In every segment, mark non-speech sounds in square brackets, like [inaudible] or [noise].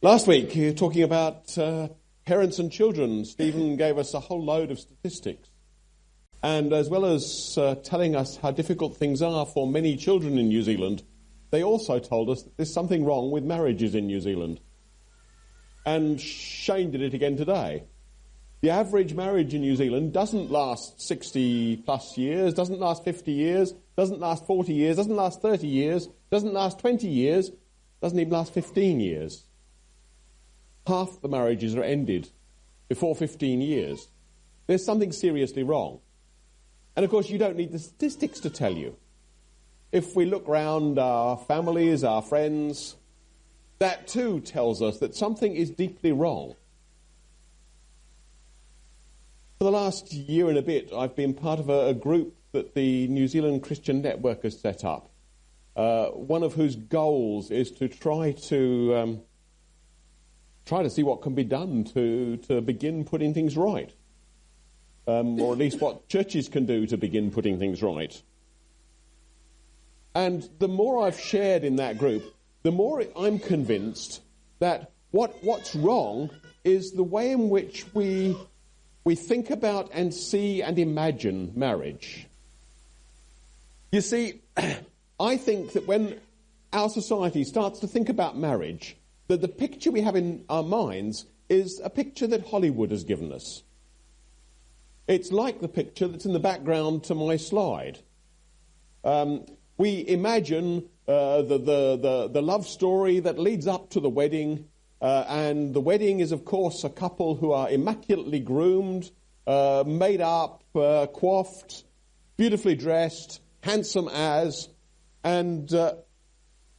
Last week, were talking about uh, parents and children. Stephen [laughs] gave us a whole load of statistics. And as well as uh, telling us how difficult things are for many children in New Zealand, they also told us that there's something wrong with marriages in New Zealand. And Shane did it again today. The average marriage in New Zealand doesn't last 60 plus years, doesn't last 50 years, doesn't last 40 years, doesn't last 30 years, doesn't last 20 years, doesn't even last 15 years. Half the marriages are ended before 15 years. There's something seriously wrong. And of course, you don't need the statistics to tell you. If we look round our families, our friends, that too tells us that something is deeply wrong. For the last year and a bit, I've been part of a, a group that the New Zealand Christian Network has set up, uh, one of whose goals is to try to um, try to see what can be done to, to begin putting things right, um, or at least what churches can do to begin putting things right. And the more I've shared in that group, the more I'm convinced that what, what's wrong is the way in which we we think about and see and imagine marriage. You see, [clears throat] I think that when our society starts to think about marriage, that the picture we have in our minds is a picture that Hollywood has given us. It's like the picture that's in the background to my slide. Um, we imagine uh, the, the, the, the love story that leads up to the wedding uh, and the wedding is, of course, a couple who are immaculately groomed, uh, made up, uh, coiffed, beautifully dressed, handsome as, and uh,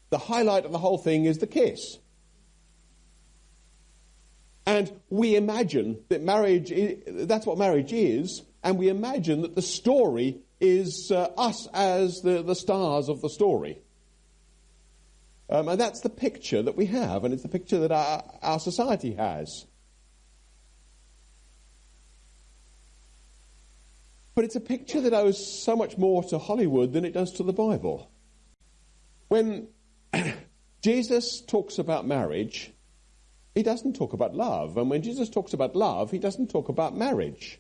the highlight of the whole thing is the kiss. And we imagine that marriage, is, that's what marriage is, and we imagine that the story is uh, us as the, the stars of the story. Um, and that's the picture that we have, and it's the picture that our, our society has. But it's a picture that owes so much more to Hollywood than it does to the Bible. When [clears throat] Jesus talks about marriage, he doesn't talk about love. And when Jesus talks about love, he doesn't talk about marriage.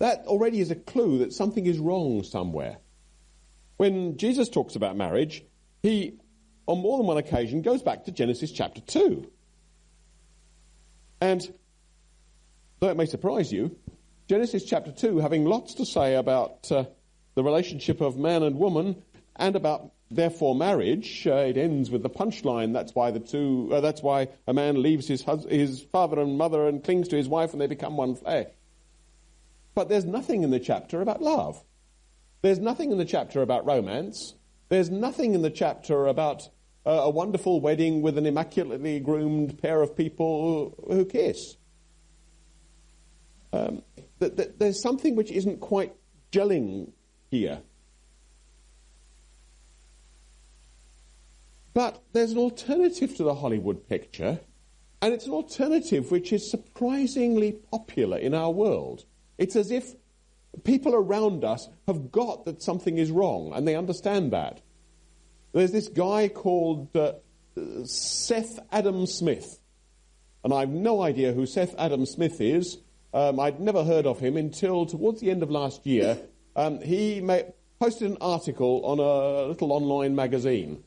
That already is a clue that something is wrong somewhere. When Jesus talks about marriage, he, on more than one occasion, goes back to Genesis chapter 2. And though it may surprise you, Genesis chapter 2, having lots to say about uh, the relationship of man and woman and about therefore marriage, uh, it ends with the punchline. That's why the two, uh, that's why a man leaves his, hus- his father and mother and clings to his wife and they become one flesh. But there's nothing in the chapter about love. There's nothing in the chapter about romance. There's nothing in the chapter about uh, a wonderful wedding with an immaculately groomed pair of people who, kiss. Um, th- th- there's something which isn't quite gelling here. But there's an alternative to the Hollywood picture, and it's an alternative which is surprisingly popular in our world. It's as if people around us have got that something is wrong, and they understand that. There's this guy called uh, Seth Adam Smith, and I've no idea who Seth Adam Smith is. Um, I'd never heard of him until towards the end of last year. Um, he posted an article on a little online magazine.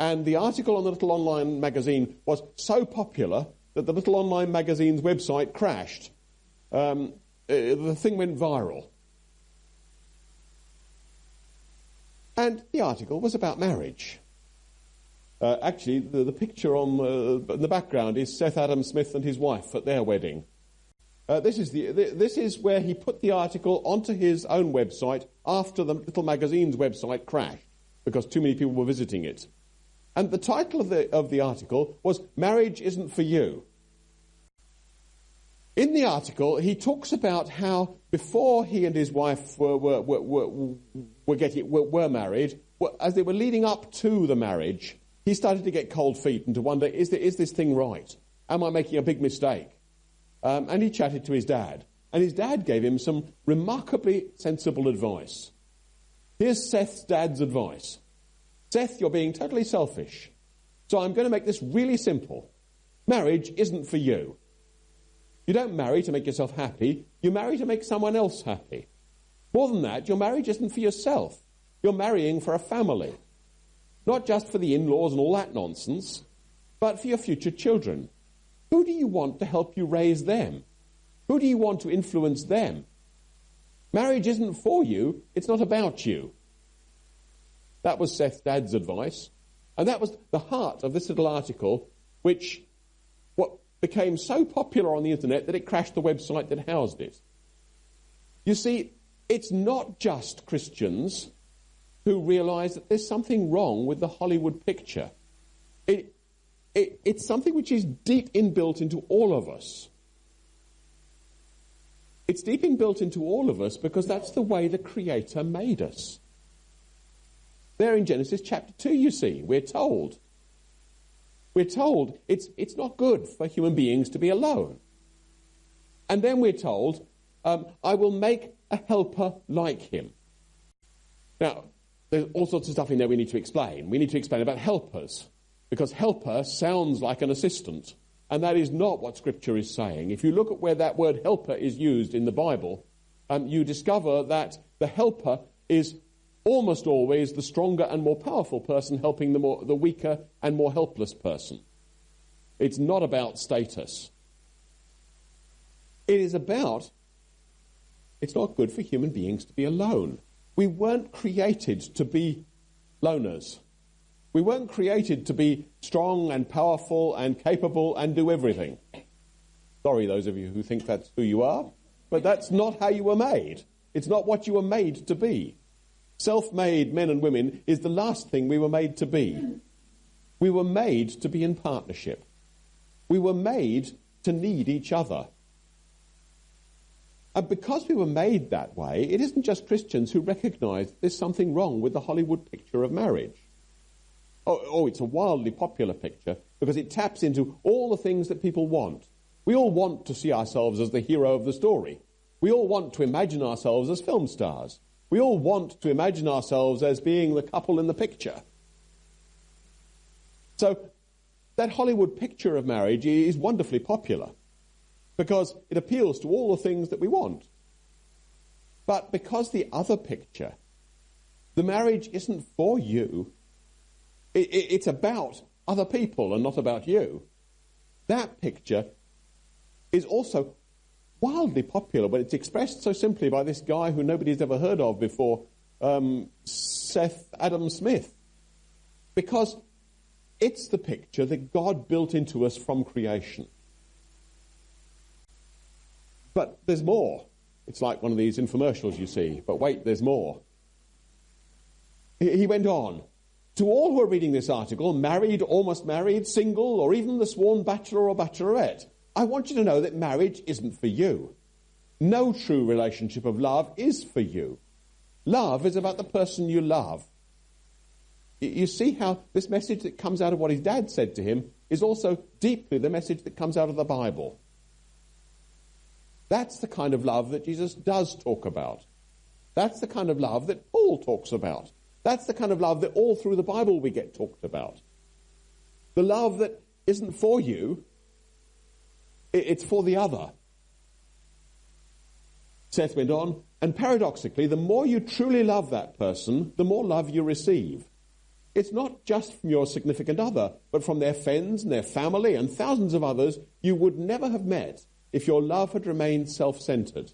And the article on the little online magazine was so popular that the little online magazine's website crashed. Um, uh, the thing went viral. And the article was about marriage. Uh, actually, the, the, picture on uh, in the background is Seth Adam Smith and his wife at their wedding. Uh, this, is the, this is where he put the article onto his own website after the little magazine's website crashed because too many people were visiting it. And the title of the, of the article was Marriage Isn't For You. In the article, he talks about how before he and his wife were, were, were, were, getting, were, married, as they were leading up to the marriage, he started to get cold feet and to wonder, is, there, is this thing right? Am I making a big mistake? Um, and he chatted to his dad. And his dad gave him some remarkably sensible advice. Here's Seth's dad's advice Seth, you're being totally selfish. So I'm going to make this really simple. Marriage isn't for you. You don't marry to make yourself happy, you marry to make someone else happy. More than that, your marriage isn't for yourself. You're marrying for a family. Not just for the in laws and all that nonsense, but for your future children. Who do you want to help you raise them? Who do you want to influence them? Marriage isn't for you, it's not about you. That was Seth dad's advice. And that was the heart of this little article, which what became so popular on the internet that it crashed the website that housed it. You see, it's not just Christians who realize that there's something wrong with the Hollywood picture. It, it, it's something which is deep inbuilt into all of us. It's deep inbuilt into all of us because that's the way the Creator made us. There in Genesis chapter 2, you see, we're told. We're told it's, it's not good for human beings to be alone. And then we're told, um, I will make a helper like him. Now, there's all sorts of stuff in there we need to explain. We need to explain about helpers, because helper sounds like an assistant, and that is not what Scripture is saying. If you look at where that word helper is used in the Bible, um, you discover that the helper is almost always the stronger and more powerful person helping the, more, the weaker and more helpless person. It's not about status. It is about, it's not good for human beings to be alone. We weren't created to be loners. We weren't created to be strong and powerful and capable and do everything. Sorry, those of you who think that's who you are, but that's not how you were made. It's not what you were made to be. Self made men and women is the last thing we were made to be. We were made to be in partnership. We were made to need each other. And because we were made that way, it isn't just Christians who recognize there's something wrong with the Hollywood picture of marriage. Oh, oh, it's a wildly popular picture because it taps into all the things that people want. We all want to see ourselves as the hero of the story. We all want to imagine ourselves as film stars. We all want to imagine ourselves as being the couple in the picture. So, that Hollywood picture of marriage is wonderfully popular because it appeals to all the things that we want. But because the other picture, the marriage isn't for you, it, it, it's about other people and not about you. That picture is also wildly popular when it's expressed so simply by this guy who nobody's ever heard of before, um, Seth Adam Smith. Because it's the picture that God built into us from creation. But there's more. It's like one of these infomercials you see. But wait, there's more. He went on. To all who are reading this article, married, almost married, single, or even the sworn bachelor or bachelorette, I want you to know that marriage isn't for you. No true relationship of love is for you. Love is about the person you love. You see how this message that comes out of what his dad said to him is also deeply the message that comes out of the Bible. That's the kind of love that Jesus does talk about. That's the kind of love that Paul talks about. That's the kind of love that all through the Bible we get talked about. The love that isn't for you, it's for the other. Seth went on, and paradoxically, the more you truly love that person, the more love you receive. It's not just from your significant other, but from their friends and their family and thousands of others you would never have met if your love had remained self centered.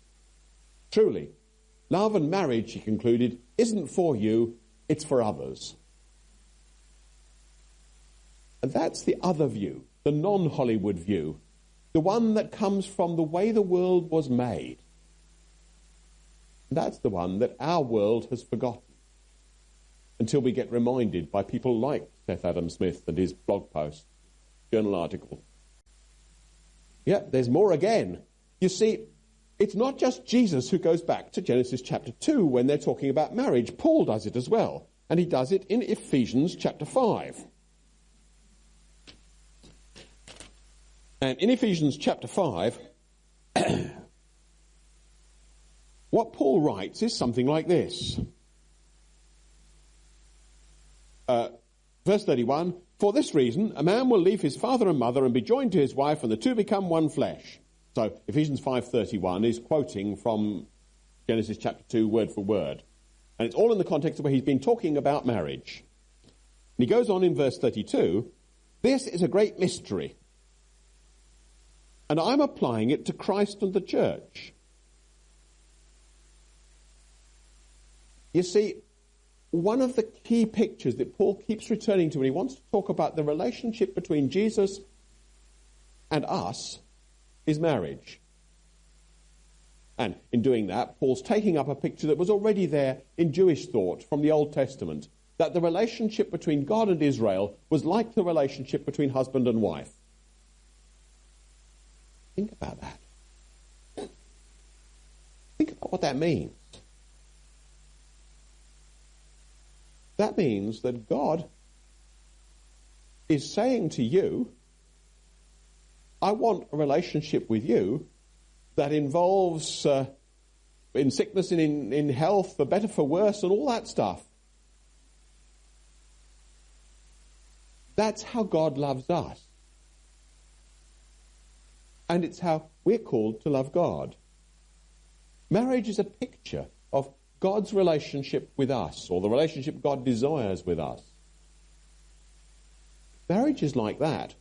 Truly, love and marriage, he concluded, isn't for you, it's for others. And that's the other view, the non Hollywood view, the one that comes from the way the world was made. And that's the one that our world has forgotten until we get reminded by people like Seth Adam Smith and his blog post, journal article, yeah, there's more again. You see, it's not just Jesus who goes back to Genesis chapter 2 when they're talking about marriage. Paul does it as well. And he does it in Ephesians chapter 5. And in Ephesians chapter 5, [clears throat] what Paul writes is something like this. Uh, Verse 31 For this reason, a man will leave his father and mother and be joined to his wife, and the two become one flesh. So Ephesians 5:31 is quoting from Genesis chapter 2 word for word. And it's all in the context of where he's been talking about marriage. And he goes on in verse 32, this is a great mystery. And I'm applying it to Christ and the church. You see, one of the key pictures that Paul keeps returning to when he wants to talk about the relationship between Jesus and us is marriage. And in doing that, Paul's taking up a picture that was already there in Jewish thought from the Old Testament that the relationship between God and Israel was like the relationship between husband and wife. Think about that. Think about what that means. That means that God is saying to you, I want a relationship with you that involves uh, in sickness and in, in health, for better, for worse, and all that stuff. That's how God loves us. And it's how we're called to love God. Marriage is a picture of God's relationship with us, or the relationship God desires with us. Marriage is like that.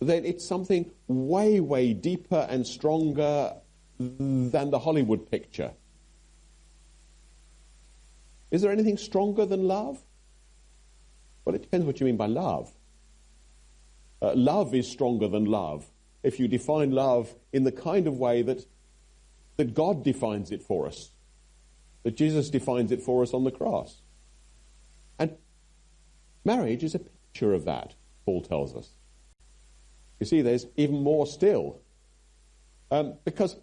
Then it's something way, way deeper and stronger than the Hollywood picture. Is there anything stronger than love? Well, it depends what you mean by love. Uh, love is stronger than love if you define love in the kind of way that, that God defines it for us that Jesus defines it for us on the cross. And marriage is a picture of that, Paul tells us. You see, there's even more still. Um, because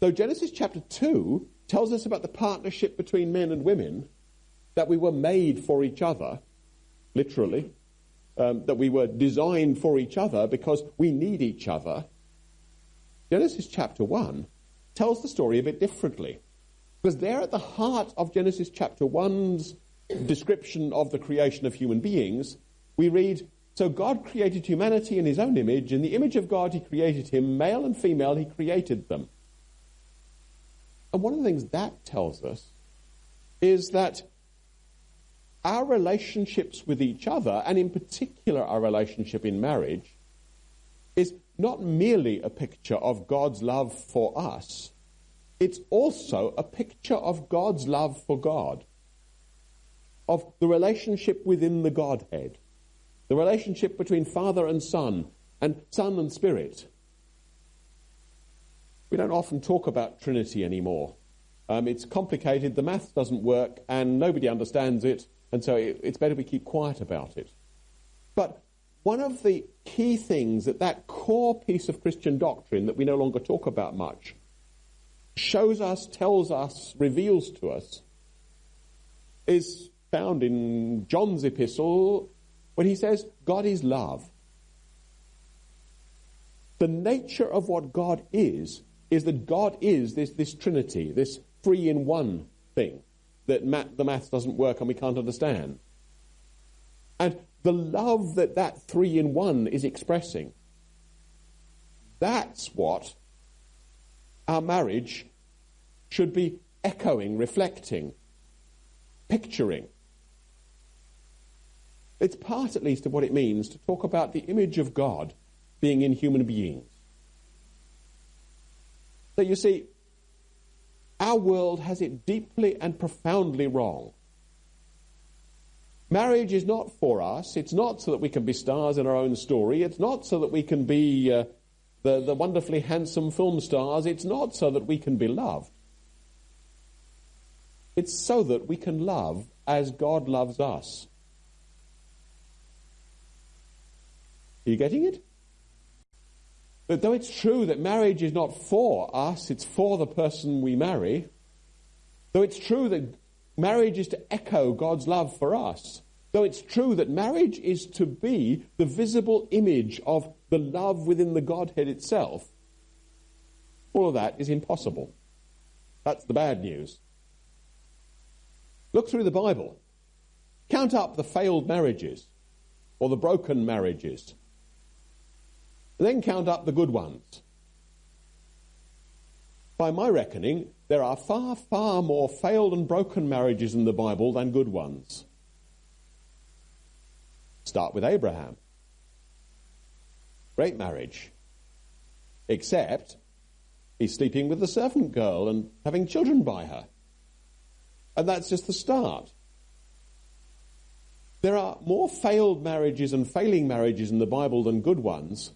though Genesis chapter 2 tells us about the partnership between men and women, that we were made for each other, literally, um, that we were designed for each other because we need each other, Genesis chapter 1 tells the story a bit differently. Because there at the heart of Genesis chapter 1's description of the creation of human beings, we read, So God created humanity in his own image. In the image of God he created him, male and female he created them. And one of the things that tells us is that our relationships with each other, and in particular our relationship in marriage, is not merely a picture of God's love for us, it's also a picture of God's love for God, of the relationship within the Godhead, the relationship between Father and Son, and Son and Spirit. We don't often talk about Trinity anymore. Um, it's complicated, the math doesn't work, and nobody understands it, and so it, it's better we keep quiet about it. But one of the key things that that core piece of Christian doctrine that we no longer talk about much shows us, tells us, reveals to us, is found in John's epistle when he says, God is love. The nature of what God is, is that God is this, this Trinity, this three in one thing that the math doesn't work and we can't understand. And the love that that three in one is expressing, that's what our marriage should be echoing, reflecting, picturing. It's part, at least, of what it means to talk about the image of God being in human beings. So you see, our world has it deeply and profoundly wrong. Marriage is not for us. It's not so that we can be stars in our own story. It's not so that we can be uh, the, the wonderfully handsome film stars. It's not so that we can be loved. It's so that we can love as God loves us. Are you getting it? But though it's true that marriage is not for us, it's for the person we marry, though it's true that marriage is to echo God's love for us, though it's true that marriage is to be the visible image of the love within the Godhead itself, all of that is impossible. That's the bad news. Look through the Bible. Count up the failed marriages or the broken marriages. Then count up the good ones. By my reckoning, there are far, far more failed and broken marriages in the Bible than good ones. Start with Abraham. Great marriage. Except he's sleeping with the servant girl and having children by her. And that's just the start. There are more failed marriages and failing marriages in the Bible than good ones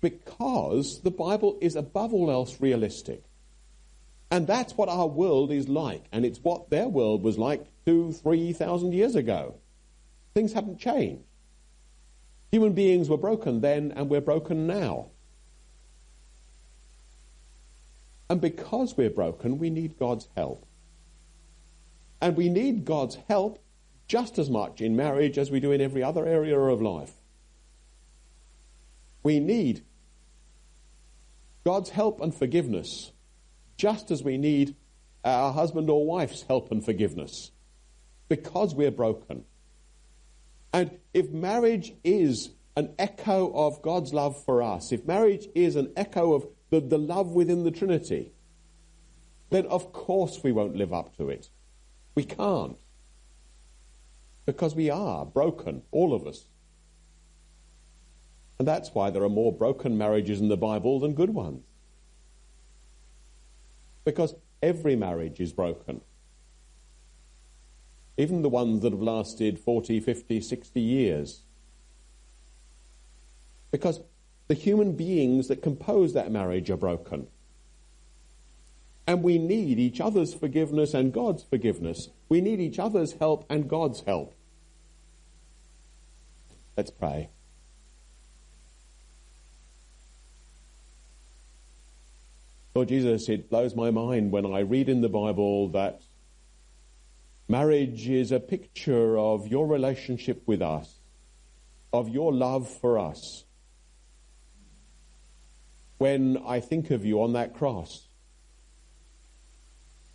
because the Bible is above all else realistic. And that's what our world is like, and it's what their world was like two, three thousand years ago. Things haven't changed. Human beings were broken then, and we're broken now. And because we're broken, we need God's help. And we need God's help just as much in marriage as we do in every other area of life. We need God's help and forgiveness just as we need our husband or wife's help and forgiveness because we're broken. And if marriage is an echo of God's love for us, if marriage is an echo of the, the love within the Trinity, then of course we won't live up to it. We can't. Because we are broken, all of us. And that's why there are more broken marriages in the Bible than good ones because every marriage is broken. Even the ones that have lasted 40, 50, 60 years. Because the human beings that compose that marriage are broken. And we need each other's forgiveness and God's forgiveness. We need each other's help and God's help. Let's pray. Lord Jesus, it blows my mind when I read in the Bible that marriage is a picture of your relationship with us, of your love for us. When I think of you on that cross,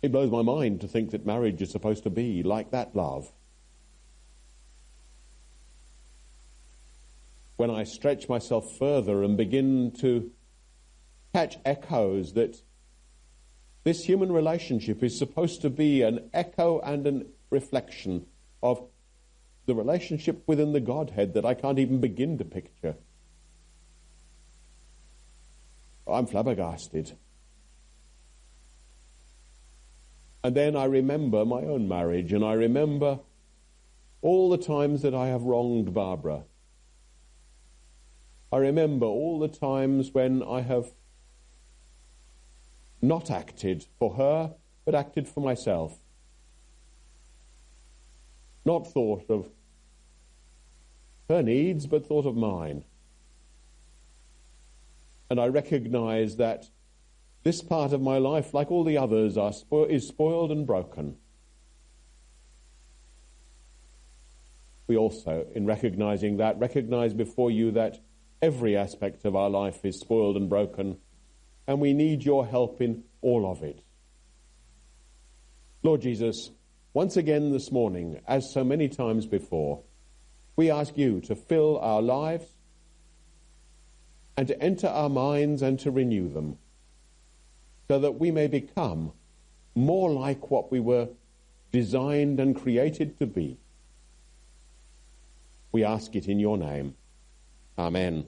it blows my mind to think that marriage is supposed to be like that love. When I stretch myself further and begin to catch echoes that this human relationship is supposed to be an echo and a reflection of the relationship within the Godhead that I can't even begin to picture. I'm flabbergasted. And then I remember my own marriage, and I remember all the times that I have wronged Barbara. I remember all the times when I have not acted for her, but acted for myself. Not thought of her needs, but thought of mine. And I recognize that this part of my life, like all the others, spo- is spoiled and broken. We also, in recognizing that, recognize before you that every aspect of our life is spoiled and broken and we need your help in all of it. Lord Jesus, once again this morning, as so many times before, we ask you to fill our lives and to enter our minds and to renew them so that we may become more like what we were designed and created to be. We ask it in your name. Amen.